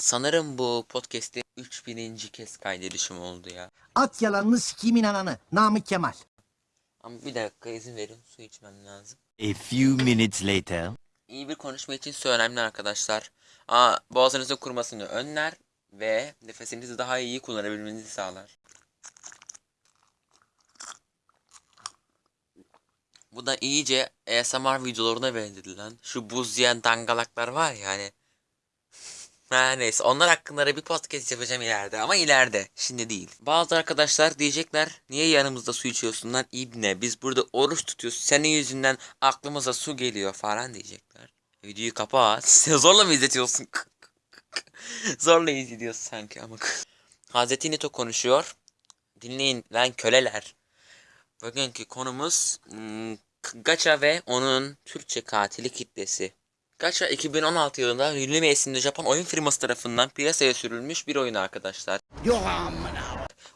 Sanırım bu podcast'te 3000. kez kaydedişim oldu ya. At yalanını sikimin ananı. Namık Kemal. Ama bir dakika izin verin su içmem lazım. A few minutes later. İyi bir konuşma için su önemli arkadaşlar. Aa, boğazınızın kurumasını önler ve nefesinizi daha iyi kullanabilmenizi sağlar. Bu da iyice ASMR videolarına benzedi lan. Şu buz yiyen dangalaklar var ya hani. Her neyse onlar hakkında da bir podcast yapacağım ileride ama ileride şimdi değil. Bazı arkadaşlar diyecekler niye yanımızda su içiyorsun lan ibne biz burada oruç tutuyoruz senin yüzünden aklımıza su geliyor falan diyecekler. Videoyu kapat. Sen zorla mı izletiyorsun? zorla izliyorsun sanki ama. Hazreti Nito konuşuyor. Dinleyin lan köleler. Bugünkü konumuz hmm, Gacha ve onun Türkçe katili kitlesi. Gacha 2016 yılında Luleme isimli Japon oyun firması tarafından piyasaya sürülmüş bir oyun arkadaşlar.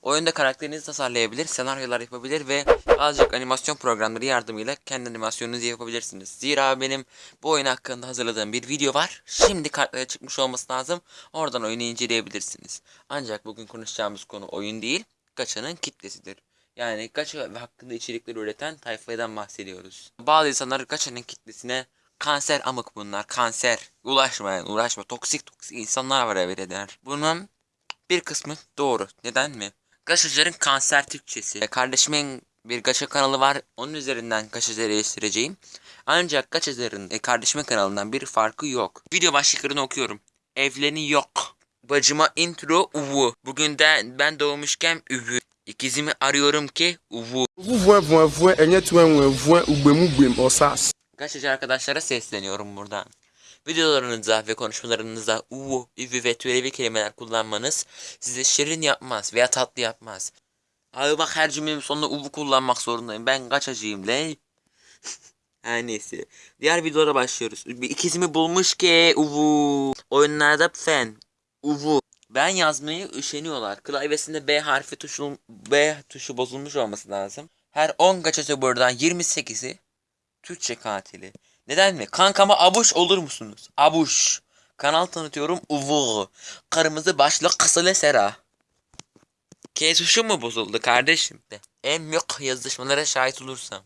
Oyunda karakterinizi tasarlayabilir, senaryolar yapabilir ve azıcık animasyon programları yardımıyla kendi animasyonunuzu yapabilirsiniz. Zira benim bu oyun hakkında hazırladığım bir video var. Şimdi kartlara çıkmış olması lazım. Oradan oyunu inceleyebilirsiniz. Ancak bugün konuşacağımız konu oyun değil, Gacha'nın kitlesidir. Yani Gacha hakkında içerikler üreten tayfadan bahsediyoruz. Bazı insanlar Gacha'nın kitlesine kanser amık bunlar, kanser. Ulaşma yani, uğraşma. Toksik toksik insanlar var evet der. Bunun bir kısmı doğru. Neden mi? Gaşacıların kanser Türkçesi. E, Kardeşimin bir gaşa kanalı var. Onun üzerinden gaşacıları eleştireceğim. Ancak gaşacıların e, kardeşimin kanalından bir farkı yok. Video başlıklarını okuyorum. Evleni yok. Bacıma intro uvu. Bugün de ben doğmuşken üvü. İkizimi arıyorum ki uvu. Vuvuen vuen vuen enye tuen vuen vuen ugbem ugbem osas. Gaşacı arkadaşlara sesleniyorum buradan. Videolarınızda ve konuşmalarınızda uvu, üvü ve türevi kelimeler kullanmanız size şirin yapmaz veya tatlı yapmaz. Abi bak her cümlemin sonunda uvu kullanmak zorundayım. Ben kaçacağım le. Her neyse. Diğer videolara başlıyoruz. İkizimi bulmuş ki uvu. Oyunlarda fen. Uvu. Ben yazmayı üşeniyorlar. Klavyesinde B harfi tuşu, B tuşu bozulmuş olması lazım. Her 10 gaçası buradan 28'i Türkçe katili. Neden mi? Kankama abuş olur musunuz? Abuş. Kanal tanıtıyorum uvu. Kırmızı başlı kısılı sera. K tuşu mu bozuldu kardeşim? De. En büyük yazışmalara şahit olursam.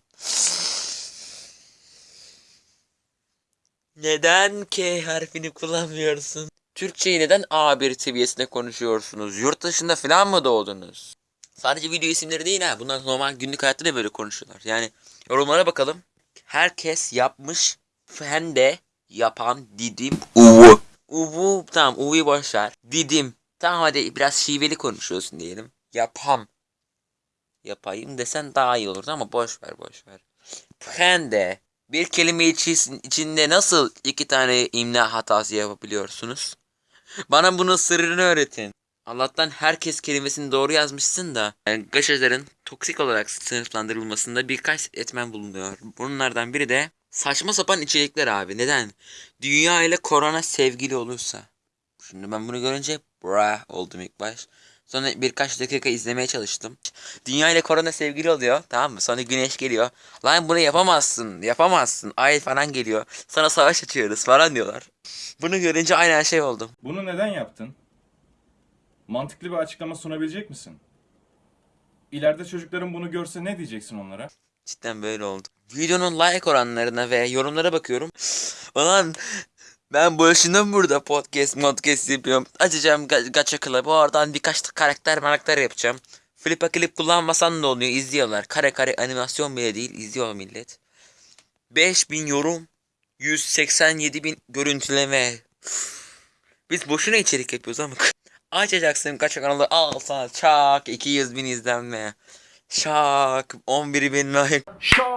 Neden K harfini kullanmıyorsun? Türkçeyi neden A1 seviyesinde konuşuyorsunuz? Yurt dışında falan mı doğdunuz? Sadece video isimleri değil ha. Bunlar normal günlük hayatta da böyle konuşuyorlar. Yani yorumlara bakalım. Herkes yapmış. Ben de yapan didim uvu. Uvu tamam uvuyu boş ver. Didim. Tamam hadi biraz şiveli konuşuyorsun diyelim. Yapam. Yapayım desen daha iyi olurdu ama boş ver boş ver. Ben de bir kelime içi- içinde nasıl iki tane imla hatası yapabiliyorsunuz? Bana bunun sırrını öğretin. Allah'tan herkes kelimesini doğru yazmışsın da yani gaşajların toksik olarak sınıflandırılmasında birkaç etmen bulunuyor. Bunlardan biri de saçma sapan içerikler abi. Neden? Dünya ile korona sevgili olursa. Şimdi ben bunu görünce bra oldum ilk baş. Sonra birkaç dakika izlemeye çalıştım. Dünya ile korona sevgili oluyor. Tamam mı? Sonra güneş geliyor. Lan bunu yapamazsın. Yapamazsın. Ay falan geliyor. Sana savaş açıyoruz falan diyorlar. Bunu görünce aynen şey oldum. Bunu neden yaptın? Mantıklı bir açıklama sunabilecek misin? İleride çocukların bunu görse ne diyeceksin onlara? Cidden böyle oldu. Videonun like oranlarına ve yorumlara bakıyorum. Ulan ben boşuna burada podcast podcast yapıyorum. Açacağım ga- gacha club'ı oradan birkaç karakter karakter yapacağım. Flip'a klip kullanmasan da oluyor izliyorlar. Kare kare animasyon bile değil izliyor millet. 5000 yorum. 187 bin görüntüleme. Biz boşuna içerik yapıyoruz ama. Açacaksın kaç kanalı al sana çak 200 bin izlenme. Şak 11 bin like. Şok.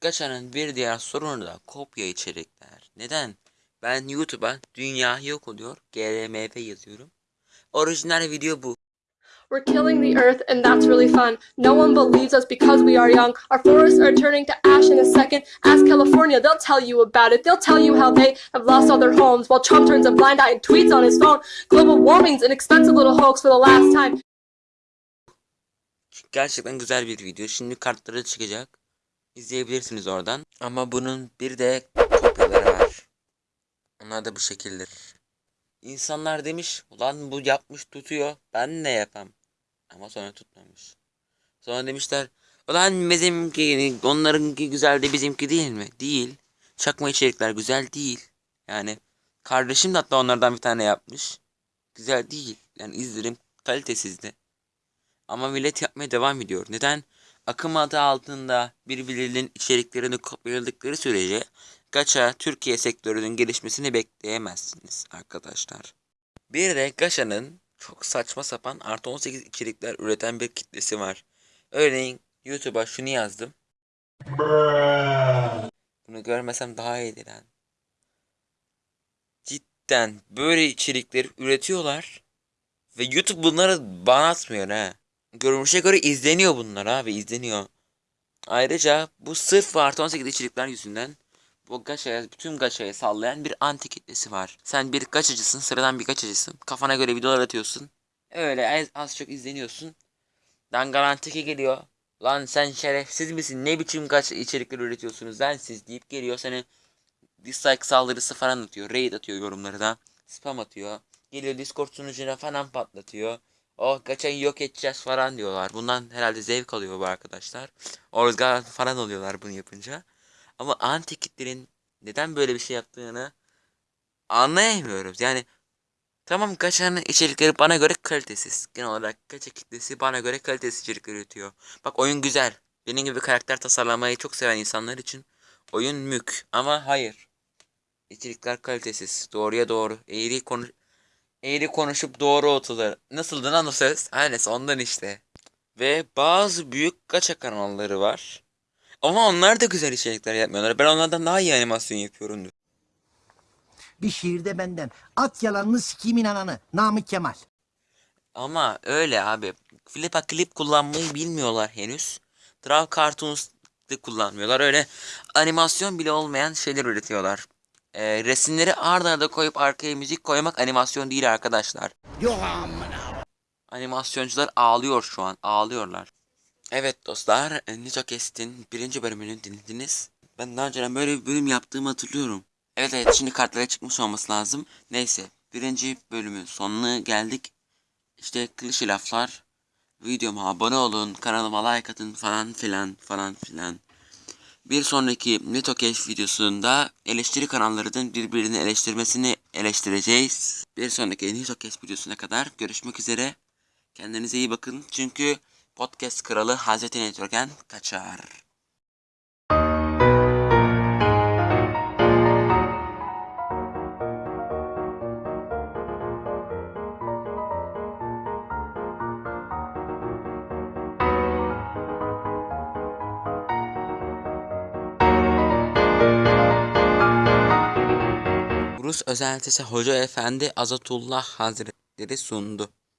Gaça'nın bir diğer sorunu da kopya içerikler. Neden? Ben YouTube'a dünya yok oluyor GRMF yazıyorum. Orijinal video bu. We're killing the earth, and that's really fun. No one believes us because we are young. Our forests are turning to ash in a second. Ask California, they'll tell you about it. They'll tell you how they have lost all their homes while Trump turns a blind eye and tweets on his phone. Global warming's an expensive little hoax for the last time. Gerçekten güzel bir video. Şimdi kartları çıkacak. İzleyebilirsiniz oradan. Ama bunun bir de kopyaları var. Onlar da bu şekildir. İnsanlar demiş ulan bu yapmış tutuyor ben ne yapam. Ama sonra tutmamış. Sonra demişler ulan bizimki onlarınki güzel de bizimki değil mi? Değil. Çakma içerikler güzel değil. Yani kardeşim de hatta onlardan bir tane yapmış. Güzel değil. Yani izlerim kalitesizdi. Ama millet yapmaya devam ediyor. Neden? Akım adı altında birbirlerinin içeriklerini kopyaladıkları sürece Gacha Türkiye sektörünün gelişmesini bekleyemezsiniz arkadaşlar. Bir de Gacha'nın çok saçma sapan artı 18 içerikler üreten bir kitlesi var. Örneğin YouTube'a şunu yazdım. Bunu görmesem daha iyiydi lan. Cidden böyle içerikleri üretiyorlar. Ve YouTube bunları bana atmıyor ha. Görünüşe göre izleniyor bunlar abi izleniyor. Ayrıca bu sırf artı 18 içerikler yüzünden bu gaçaya, bütün gaçaya sallayan bir anti kitlesi var. Sen bir gaçacısın, sıradan bir gaçacısın. Kafana göre videolar atıyorsun. Öyle az, az çok izleniyorsun. Dan garantiki geliyor. Lan sen şerefsiz misin? Ne biçim kaç içerikler üretiyorsunuz lan siz deyip geliyor seni dislike saldırısı falan atıyor. Raid atıyor yorumları da. Spam atıyor. Geliyor Discord sunucuna falan patlatıyor. Oh kaçayı yok edeceğiz falan diyorlar. Bundan herhalde zevk alıyor bu arkadaşlar. Organ falan oluyorlar bunu yapınca. Ama anti kitlerin neden böyle bir şey yaptığını anlayamıyoruz. Yani tamam Gaça'nın içerikleri bana göre kalitesiz. Genel olarak Gaça kitlesi bana göre kalitesiz içerikler üretiyor. Bak oyun güzel. Benim gibi karakter tasarlamayı çok seven insanlar için oyun mük. Ama hayır. İçerikler kalitesiz. Doğruya doğru. Eğri konu eğri konuşup doğru otular. Nasıldı lan o ses? Aynen ondan işte. Ve bazı büyük gacha kanalları var. Ama onlar da güzel içerikler yapmıyorlar. Ben onlardan daha iyi animasyon yapıyorum. Bir şiirde benden. At yalanını sikimin ananı. Namık Kemal. Ama öyle abi. Flipa klip kullanmayı bilmiyorlar henüz. Draw Cartoons da kullanmıyorlar. Öyle animasyon bile olmayan şeyler üretiyorlar. Ee, resimleri arda arda koyup arkaya müzik koymak animasyon değil arkadaşlar. Yok amına. Animasyoncular ağlıyor şu an. Ağlıyorlar. Evet dostlar. Nito Kest'in birinci bölümünü dinlediniz. Ben daha önceden böyle bir bölüm yaptığımı hatırlıyorum. Evet evet şimdi kartlara çıkmış olması lazım. Neyse. Birinci bölümün sonuna geldik. İşte klişe laflar. Videoma abone olun. Kanalıma like atın falan filan falan filan. Bir sonraki Keşf videosunda eleştiri kanallarının birbirini eleştirmesini eleştireceğiz. Bir sonraki Keşf videosuna kadar görüşmek üzere. Kendinize iyi bakın çünkü podcast kralı Hazreti Network'en kaçar. Rus özeltisi Hoca Efendi Azatullah Hazretleri sundu.